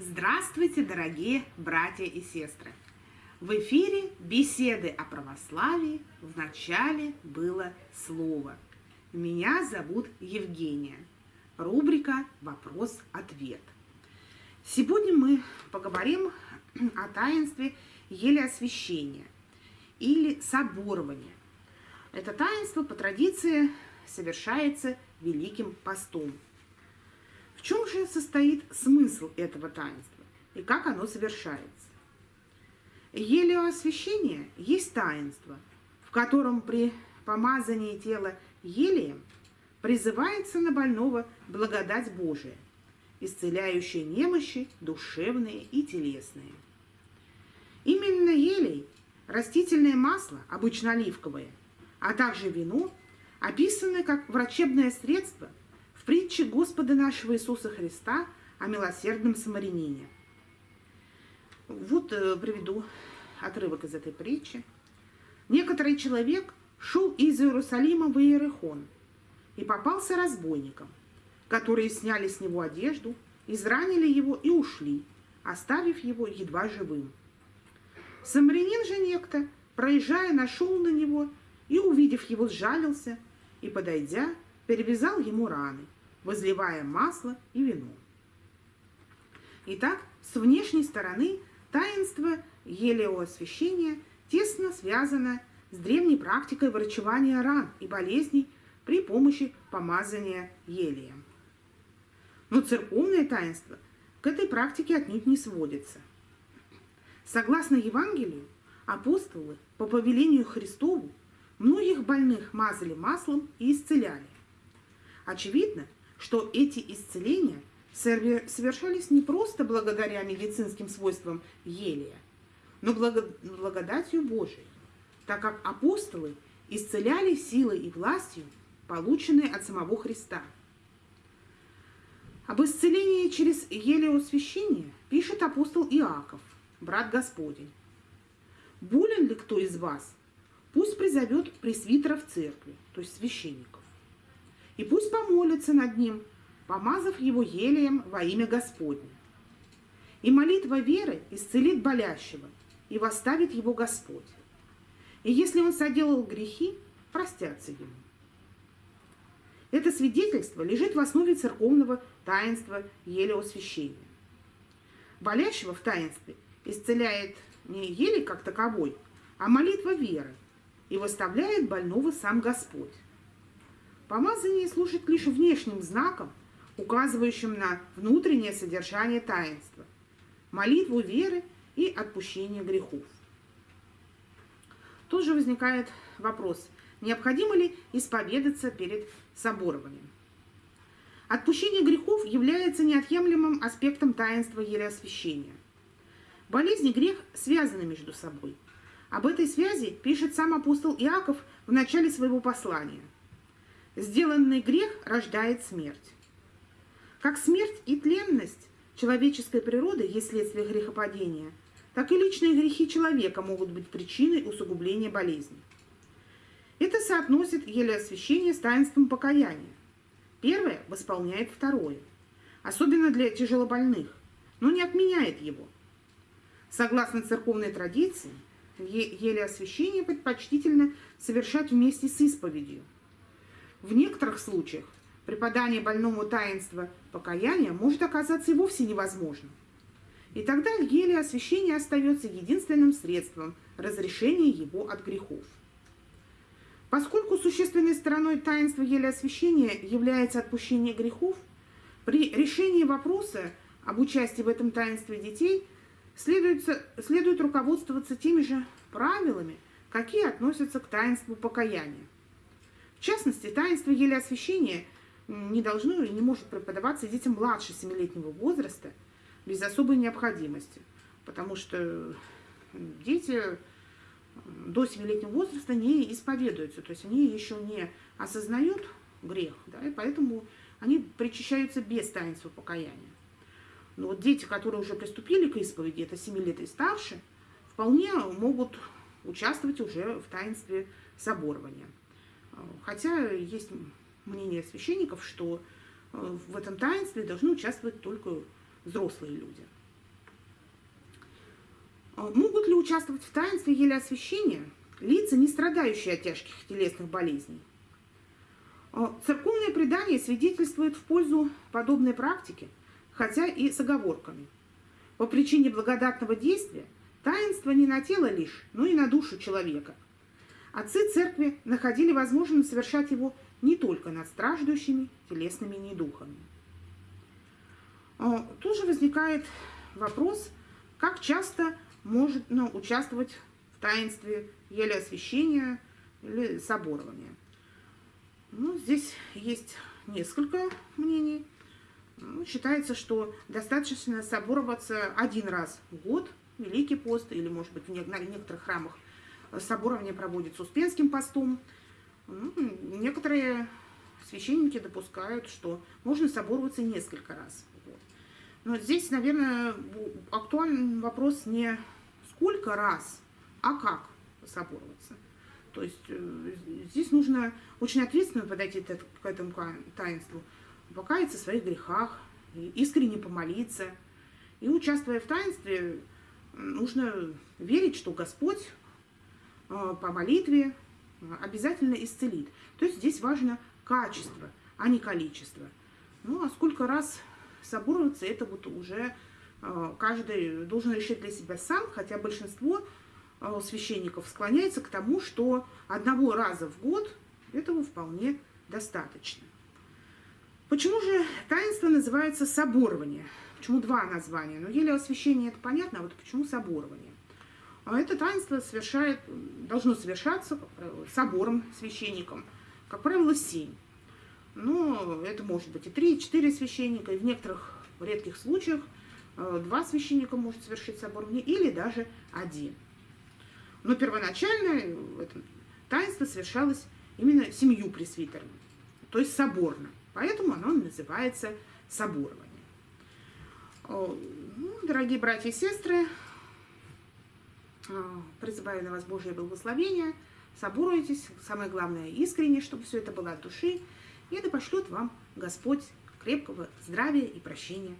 Здравствуйте, дорогие братья и сестры! В эфире беседы о православии. В начале было слово. Меня зовут Евгения. Рубрика «Вопрос-ответ». Сегодня мы поговорим о таинстве елеосвящения или соборования. Это таинство по традиции совершается Великим постом – в чем же состоит смысл этого таинства и как оно совершается? Елеоосвящение есть таинство, в котором при помазании тела елеем призывается на больного благодать Божия, исцеляющая немощи душевные и телесные. Именно елей, растительное масло, обычно оливковое, а также вино, описаны как врачебное средство – притче Господа нашего Иисуса Христа о милосердном самарянине. Вот э, приведу отрывок из этой притчи. Некоторый человек шел из Иерусалима в Иерихон и попался разбойникам, которые сняли с него одежду, изранили его и ушли, оставив его едва живым. Самарянин же некто, проезжая, нашел на него и, увидев его, сжалился и, подойдя, перевязал ему раны – возливая масло и вино. Итак, с внешней стороны таинство елеоосвящения тесно связано с древней практикой врачевания ран и болезней при помощи помазания елеем. Но церковное таинство к этой практике отнюдь не сводится. Согласно Евангелию, апостолы по повелению Христову многих больных мазали маслом и исцеляли. Очевидно, что эти исцеления совершались не просто благодаря медицинским свойствам елия, но благодатью Божией, так как апостолы исцеляли силой и властью, полученные от самого Христа. Об исцелении через елеосвящение пишет апостол Иаков, брат Господень. «Болен ли кто из вас? Пусть призовет пресвитеров церкви, то есть священников и пусть помолится над ним, помазав его елеем во имя Господне. И молитва веры исцелит болящего, и восставит его Господь. И если он соделал грехи, простятся ему. Это свидетельство лежит в основе церковного таинства елеосвящения. Болящего в таинстве исцеляет не еле как таковой, а молитва веры, и выставляет больного сам Господь. Помазание служит лишь внешним знаком, указывающим на внутреннее содержание таинства, молитву веры и отпущение грехов. Тут же возникает вопрос, необходимо ли исповедаться перед соборованием. Отпущение грехов является неотъемлемым аспектом таинства елеосвящения. Болезнь и грех связаны между собой. Об этой связи пишет сам апостол Иаков в начале своего послания – Сделанный грех рождает смерть. Как смерть и тленность человеческой природы есть следствие грехопадения, так и личные грехи человека могут быть причиной усугубления болезни. Это соотносит елеосвящение с таинством покаяния. Первое восполняет второе, особенно для тяжелобольных, но не отменяет его. Согласно церковной традиции, елеосвящение предпочтительно совершать вместе с исповедью – в некоторых случаях преподание больному таинства покаяния может оказаться и вовсе невозможным. И тогда еле освящение остается единственным средством разрешения его от грехов. Поскольку существенной стороной таинства еле освящения является отпущение грехов, при решении вопроса об участии в этом таинстве детей следует, следует руководствоваться теми же правилами, какие относятся к таинству покаяния. В частности, таинство елеосвящения не должно и не может преподаваться детям младше 7-летнего возраста без особой необходимости, потому что дети до 7-летнего возраста не исповедуются, то есть они еще не осознают грех, да, и поэтому они причащаются без таинства покаяния. Но вот дети, которые уже приступили к исповеди, это 7 лет и старше, вполне могут участвовать уже в таинстве соборования. Хотя есть мнение священников, что э, в этом таинстве должны участвовать только взрослые люди. А, могут ли участвовать в таинстве еле освящения лица, не страдающие от тяжких телесных болезней? А, церковное предание свидетельствует в пользу подобной практики, хотя и с оговорками. По причине благодатного действия таинство не на тело лишь, но и на душу человека. Отцы церкви находили возможным совершать его не только над страждущими телесными недухами. А, тут же возникает вопрос, как часто может участвовать в таинстве еле освящения или соборования. Ну, здесь есть несколько мнений. Ну, считается, что достаточно собороваться один раз в год, Великий пост, или, может быть, в некоторых храмах соборование проводится Успенским постом. Ну, некоторые священники допускают, что можно собороваться несколько раз. Но здесь, наверное, актуальный вопрос не сколько раз, а как собороваться. То есть э, здесь нужно очень ответственно подойти к этому таинству, покаяться в своих грехах, искренне помолиться. И участвуя в таинстве, нужно верить, что Господь по молитве обязательно исцелит. То есть здесь важно качество, а не количество. Ну, а сколько раз собороваться, это вот уже э, каждый должен решить для себя сам, хотя большинство Э, священников склоняется к тому, что одного раза в год этого вполне достаточно. Почему же таинство называется соборование? Почему два названия? Ну, еле освящение это понятно, а вот почему соборование? А это таинство совершает, должно совершаться, правило, собором священником, как правило, семь. Но это может быть и три, и четыре священника, и в некоторых редких случаях э, два священника может совершить соборование, или даже один. Но первоначально это таинство совершалось именно семью пресвитерами, то есть соборно. Поэтому оно называется соборование. Ну, дорогие братья и сестры, призываю на вас Божье благословение, соборуйтесь, самое главное, искренне, чтобы все это было от души, и это пошлет вам Господь крепкого здравия и прощения